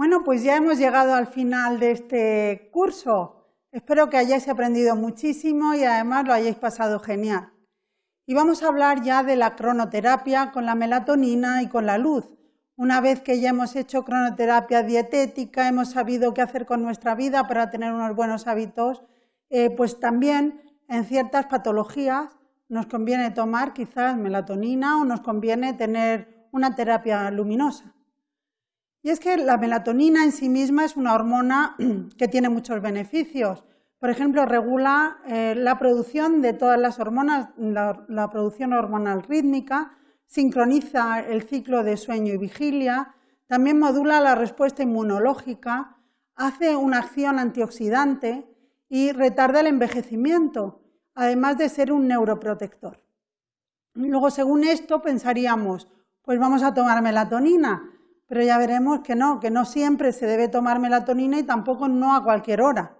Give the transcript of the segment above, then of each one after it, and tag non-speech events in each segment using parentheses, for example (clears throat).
Bueno, pues ya hemos llegado al final de este curso. Espero que hayáis aprendido muchísimo y además lo hayáis pasado genial. Y vamos a hablar ya de la cronoterapia con la melatonina y con la luz. Una vez que ya hemos hecho cronoterapia dietética, hemos sabido qué hacer con nuestra vida para tener unos buenos hábitos, eh, pues también en ciertas patologías nos conviene tomar quizás melatonina o nos conviene tener una terapia luminosa. Y es que la melatonina en sí misma es una hormona (clears throat) que tiene muchos beneficios. Por ejemplo, regula eh, la producción de todas las hormonas, la, producción hormonal rítmica, sincroniza el ciclo de sueño y vigilia, también modula la respuesta inmunológica, hace una acción antioxidante y retarda el envejecimiento, además de ser un neuroprotector. Luego, según esto, pensaríamos, pues vamos a tomar melatonina, pero ya veremos que no, que no siempre se debe tomar melatonina y tampoco no a cualquier hora.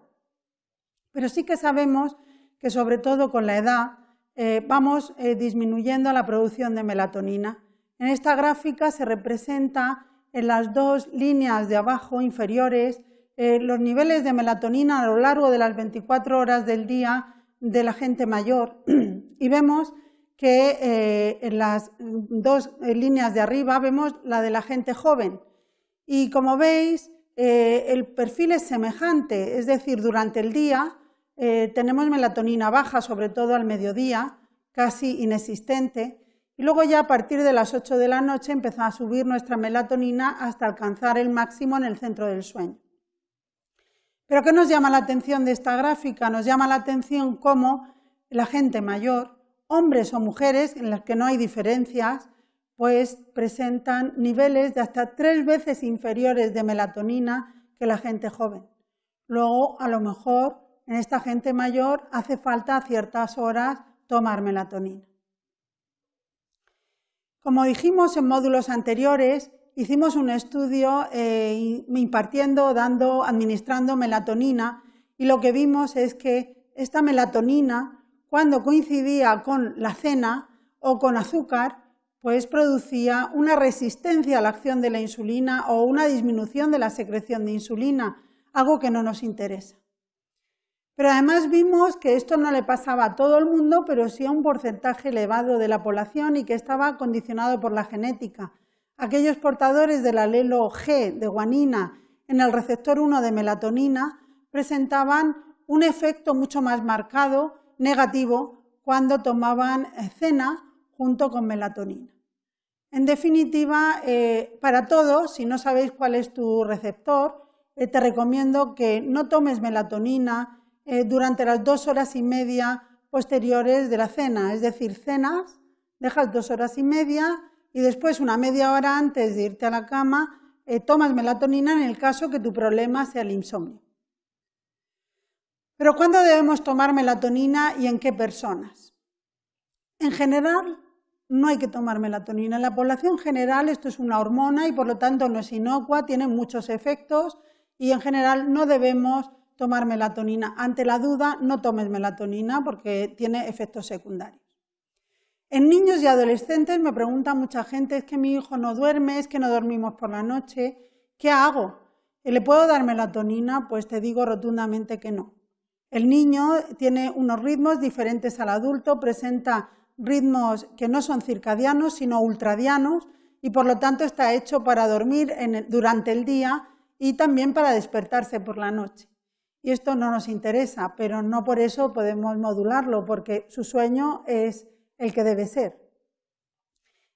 Pero sí que sabemos que sobre todo con la edad eh, vamos eh, disminuyendo la producción de melatonina. En esta gráfica se representa en las dos líneas de abajo inferiores eh, los niveles de melatonina a lo largo de las 24 horas del día de la gente mayor (clears throat) y vemos que eh, en las dos líneas de arriba vemos la de la gente joven. Y como veis, eh, el perfil es semejante, es decir, durante el día eh, tenemos melatonina baja, sobre todo al mediodía, casi inexistente, y luego ya a partir de las 8 de la noche empieza a subir nuestra melatonina hasta alcanzar el máximo en el centro del sueño. Pero ¿qué nos llama la atención de esta gráfica? Nos llama la atención cómo la gente mayor hombres o mujeres en las que no hay diferencias, pues presentan niveles de hasta tres veces inferiores de melatonina que la gente joven. Luego, a lo mejor, en esta gente mayor hace falta a ciertas horas tomar melatonina. Como dijimos en módulos anteriores, hicimos un estudio eh, impartiendo, dando, administrando melatonina y lo que vimos es que esta melatonina cuando coincidía con la cena o con azúcar, pues producía una resistencia a la acción de la insulina o una disminución de la secreción de insulina, algo que no nos interesa. Pero además vimos que esto no le pasaba a todo el mundo, pero sí a un porcentaje elevado de la población y que estaba condicionado por la genética. Aquellos portadores del alelo G de guanina en el receptor 1 de melatonina presentaban un efecto mucho más marcado negativo cuando tomaban eh, cena junto con melatonina. En definitiva, eh, para todos, si no sabéis cuál es tu receptor, eh, te recomiendo que no tomes melatonina durante las dos horas y media posteriores de la cena, es decir, cenas, dejas dos horas y media y después una media hora antes de irte a la cama tomas melatonina en el caso que tu problema sea el insomnio. Pero ¿cuándo debemos tomar melatonina y en qué personas? En general, no hay que tomar melatonina. En la población general esto es una hormona y por lo tanto no es inocua, tiene muchos efectos y en general no debemos tomar melatonina. Ante la duda, no tomes melatonina porque tiene efectos secundarios. En niños y adolescentes me pregunta mucha gente, es que mi hijo no duerme, es que no dormimos por la noche, ¿qué hago? ¿Le puedo dar melatonina? Pues te digo rotundamente que no. El niño tiene unos ritmos diferentes al adulto, presenta ritmos que no son circadianos, sino ultradianos, y por lo tanto está hecho para dormir durante el día y también para despertarse por la noche. Y esto no nos interesa, pero no por eso podemos modularlo, porque su sueño es el que debe ser.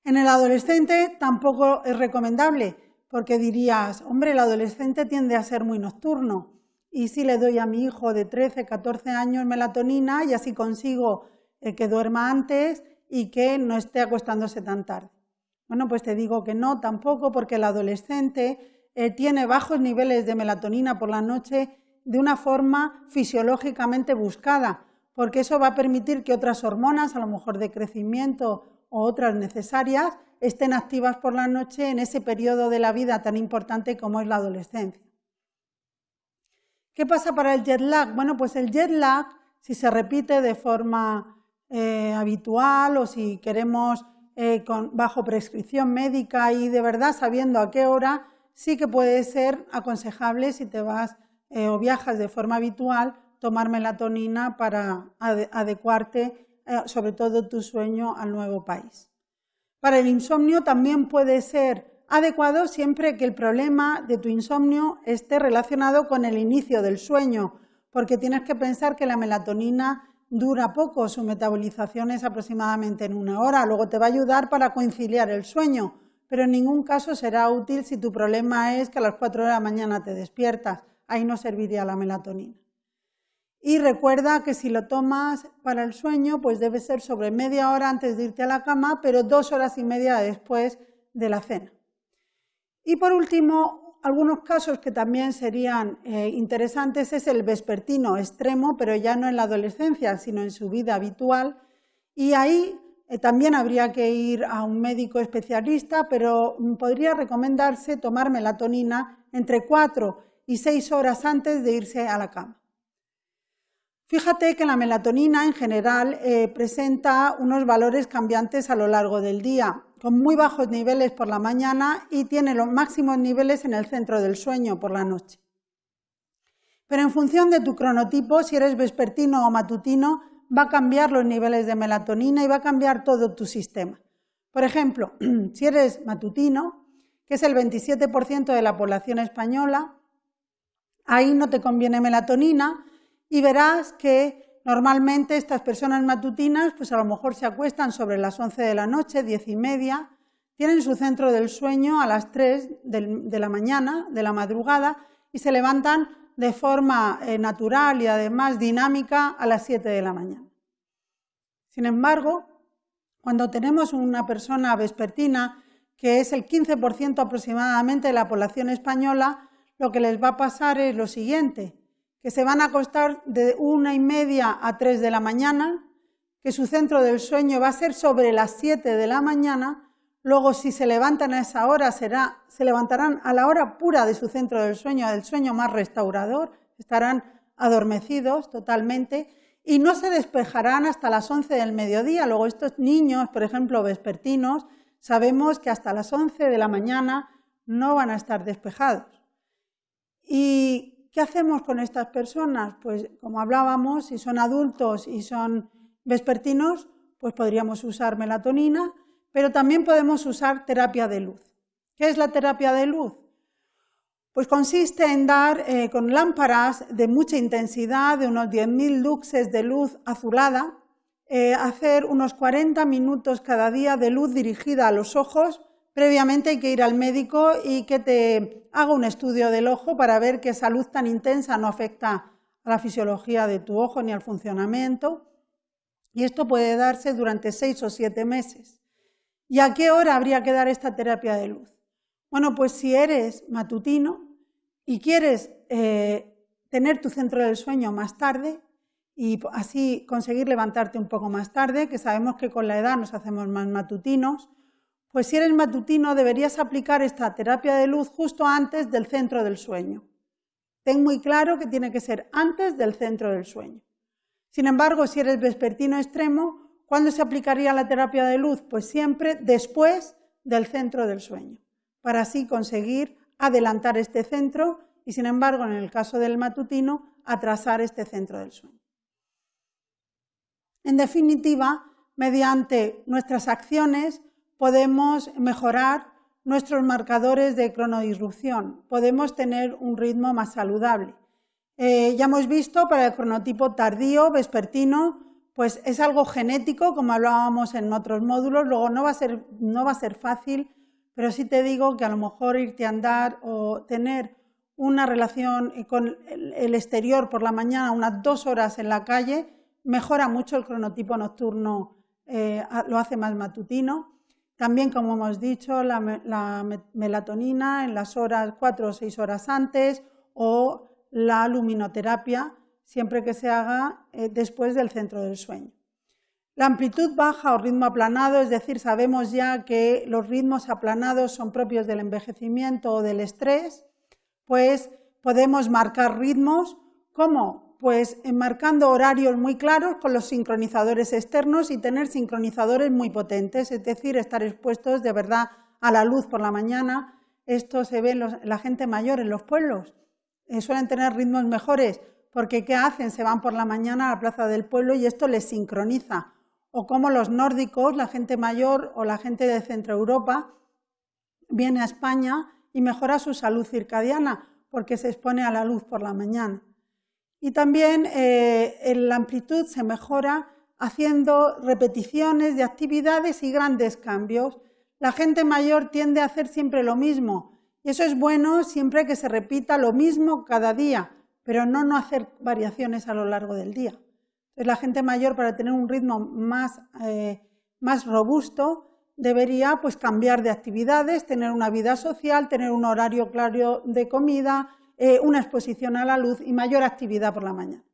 En el adolescente tampoco es recomendable, porque dirías, hombre, el adolescente tiende a ser muy nocturno y si le doy a mi hijo de 13, 14 años melatonina y así consigo eh, que duerma antes y que no esté acostándose tan tarde. Bueno, pues te digo que no tampoco porque el adolescente eh, tiene bajos niveles de melatonina por la noche de una forma fisiológicamente buscada, porque eso va a permitir que otras hormonas, a lo mejor de crecimiento o otras necesarias, estén activas por la noche en ese periodo de la vida tan importante como es la adolescencia. ¿Qué pasa para el jet lag? Bueno, pues el jet lag, si se repite de forma eh, habitual o si queremos eh, bajo prescripción médica y de verdad sabiendo a qué hora sí que puede ser aconsejable si te vas eh, o viajas de forma habitual tomar melatonina para adecuarte sobre todo tu sueño al nuevo país. Para el insomnio también puede ser adecuado siempre que el problema de tu insomnio esté relacionado con el inicio del sueño, porque tienes que pensar que la melatonina dura poco, su metabolización es aproximadamente en una hora, luego te va a ayudar para conciliar el sueño, pero en ningún caso será útil si tu problema es que a las 4 de la mañana te despiertas, ahí no serviría la melatonina. Y recuerda que si lo tomas para el sueño, pues debe ser sobre media hora antes de irte a la cama, pero dos horas y media después de la cena. Y por último, algunos casos que también serían eh, interesantes es el vespertino extremo, pero ya no en la adolescencia, sino en su vida habitual. Y ahí eh, también habría que ir a un médico especialista, pero mm, podría recomendarse tomar melatonina entre cuatro y seis horas antes de irse a la cama. Fíjate que la melatonina en general eh, presenta unos valores cambiantes a lo largo del día, con muy bajos niveles por la mañana y tiene los máximos niveles en el centro del sueño por la noche. Pero en función de tu cronotipo, si eres vespertino o matutino, va a cambiar los niveles de melatonina y va a cambiar todo tu sistema. Por ejemplo, (clears throat) si eres matutino, que es el 27% de la población española, ahí no te conviene melatonina, y verás que normalmente estas personas matutinas, pues a lo mejor se acuestan sobre las 11 de la noche, 10 y media, tienen su centro del sueño a las 3 de la mañana, de la madrugada, y se levantan de forma eh, natural y además dinámica a las 7 de la mañana. Sin embargo, cuando tenemos una persona vespertina, que es el 15% aproximadamente de la población española, lo que les va a pasar es lo siguiente, que se van a acostar de una y media a tres de la mañana, que su centro del sueño va a ser sobre las siete de la mañana, luego si se levantan a esa hora será, se levantarán a la hora pura de su centro del sueño, del sueño más restaurador, estarán adormecidos totalmente y no se despejarán hasta las once del mediodía. Luego estos niños, por ejemplo, vespertinos, sabemos que hasta las once de la mañana no van a estar despejados. ¿Qué hacemos con estas personas? Pues como hablábamos, si son adultos y son vespertinos, pues podríamos usar melatonina, pero también podemos usar terapia de luz. ¿Qué es la terapia de luz? Pues consiste en dar eh, con lámparas de mucha intensidad, de unos 10.000 luxes de luz azulada, eh, hacer unos 40 minutos cada día de luz dirigida a los ojos Previamente hay que ir al médico y que te haga un estudio del ojo para ver que esa luz tan intensa no afecta a la fisiología de tu ojo ni al funcionamiento. Y esto puede darse durante seis o siete meses. ¿Y a qué hora habría que dar esta terapia de luz? Bueno, pues si eres matutino y quieres eh, tener tu centro del sueño más tarde y así conseguir levantarte un poco más tarde, que sabemos que con la edad nos hacemos más matutinos, pues si eres matutino deberías aplicar esta terapia de luz justo antes del centro del sueño. Ten muy claro que tiene que ser antes del centro del sueño. Sin embargo, si eres vespertino extremo, ¿cuándo se aplicaría la terapia de luz? Pues siempre después del centro del sueño, para así conseguir adelantar este centro y, sin embargo, en el caso del matutino, atrasar este centro del sueño. En definitiva, mediante nuestras acciones podemos mejorar nuestros marcadores de cronodisrupción, podemos tener un ritmo más saludable. Eh, ya hemos visto para el cronotipo tardío, vespertino, pues es algo genético, como hablábamos en otros módulos, luego no va a ser, no va a ser fácil, pero sí te digo que a lo mejor irte a andar o tener una relación con el exterior por la mañana, unas dos horas en la calle, mejora mucho el cronotipo nocturno, eh, lo hace más matutino. También, como hemos dicho, la, melatonina en las horas cuatro o seis horas antes o la luminoterapia siempre que se haga eh, después del centro del sueño. La amplitud baja o ritmo aplanado, es decir, sabemos ya que los ritmos aplanados son propios del envejecimiento o del estrés, pues podemos marcar ritmos como pues enmarcando horarios muy claros con los sincronizadores externos y tener sincronizadores muy potentes, es decir, estar expuestos de verdad a la luz por la mañana, esto se ve en la gente mayor en los pueblos. Eh, suelen tener ritmos mejores porque ¿qué hacen? Se van por la mañana a la plaza del pueblo y esto les sincroniza. O como los nórdicos, la gente mayor o la gente de Centro Europa viene a España y mejora su salud circadiana porque se expone a la luz por la mañana. Y también eh, la amplitud se mejora haciendo repeticiones de actividades y grandes cambios. La gente mayor tiende a hacer siempre lo mismo y eso es bueno siempre que se repita lo mismo cada día, pero no no hacer variaciones a lo largo del día. Entonces, la gente mayor para tener un ritmo más, eh, más robusto debería pues, cambiar de actividades, tener una vida social, tener un horario claro de comida, eh, una exposición a la luz y mayor actividad por la mañana.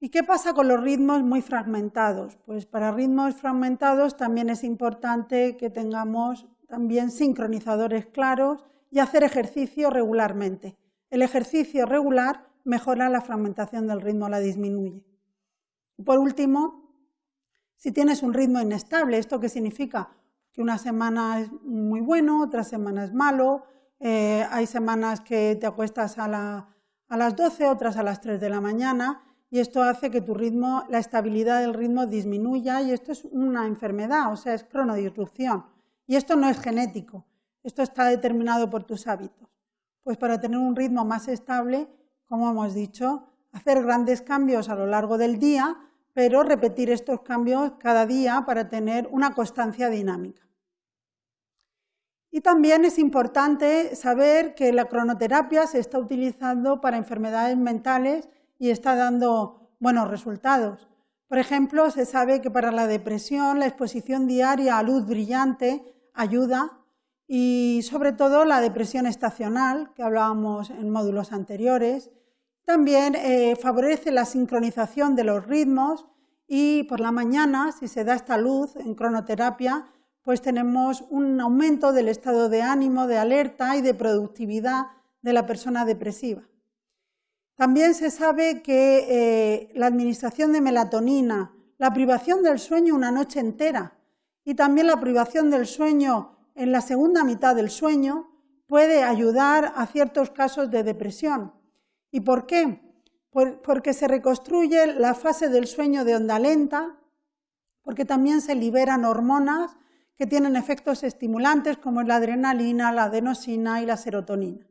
¿Y qué pasa con los ritmos muy fragmentados? Pues para ritmos fragmentados también es importante que tengamos también sincronizadores claros y hacer ejercicio regularmente. El ejercicio regular mejora la fragmentación del ritmo, la disminuye. por último, si tienes un ritmo inestable, ¿esto qué significa? Que una semana es muy bueno, otra semana es malo, eh, hay semanas que te acuestas a, las 12, otras a las 3 de la mañana, y esto hace que tu ritmo, la estabilidad del ritmo disminuya y esto es una enfermedad, o sea, es cronodisrupción. Y esto no es genético, esto está determinado por tus hábitos. Pues para tener un ritmo más estable, como hemos dicho, hacer grandes cambios a lo largo del día, pero repetir estos cambios cada día para tener una constancia dinámica. Y también es importante saber que la cronoterapia se está utilizando para enfermedades mentales y está dando buenos resultados. Por ejemplo, se sabe que para la depresión la exposición diaria a luz brillante ayuda y sobre todo la depresión estacional, que hablábamos en módulos anteriores, también eh, favorece la sincronización de los ritmos y por la mañana, si se da esta luz en cronoterapia, pues tenemos un aumento del estado de ánimo, de alerta y de productividad de la persona depresiva. También se sabe que eh, la administración de melatonina, la privación del sueño una noche entera y también la privación del sueño en la segunda mitad del sueño puede ayudar a ciertos casos de depresión. ¿Y por qué? porque se reconstruye la fase del sueño de onda lenta, porque también se liberan hormonas que tienen efectos estimulantes como la adrenalina, la adenosina y la serotonina.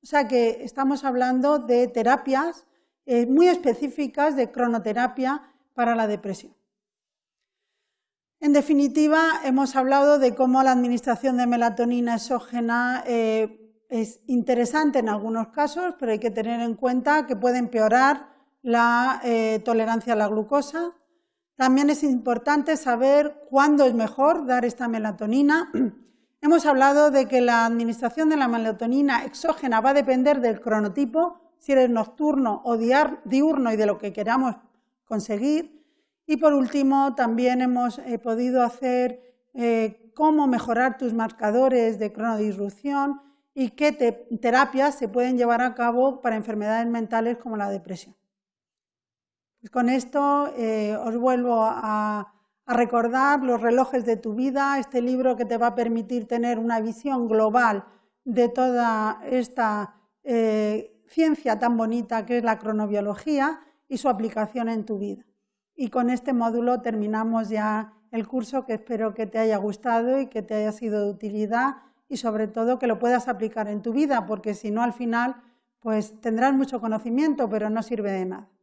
O sea que estamos hablando de terapias eh, muy específicas de cronoterapia para la depresión. En definitiva, hemos hablado de cómo la administración de melatonina exógena eh, es interesante en algunos casos, pero hay que tener en cuenta que puede empeorar la eh, tolerancia a la glucosa. También es importante saber cuándo es mejor dar esta melatonina (clears throat) Hemos hablado de que la administración de la melatonina exógena va a depender del cronotipo, si eres nocturno o diurno y de lo que queramos conseguir. Y por último, también hemos eh, podido hacer eh, cómo mejorar tus marcadores de cronodisrupción y qué terapias se pueden llevar a cabo para enfermedades mentales como la depresión. Pues con esto eh, os vuelvo a recordar los relojes de tu vida, este libro que te va a permitir tener una visión global de toda esta eh, ciencia tan bonita que es la cronobiología y su aplicación en tu vida. Y con este módulo terminamos ya el curso que espero que te haya gustado y que te haya sido de utilidad y sobre todo que lo puedas aplicar en tu vida, porque si no al final pues tendrás mucho conocimiento, pero no sirve de nada.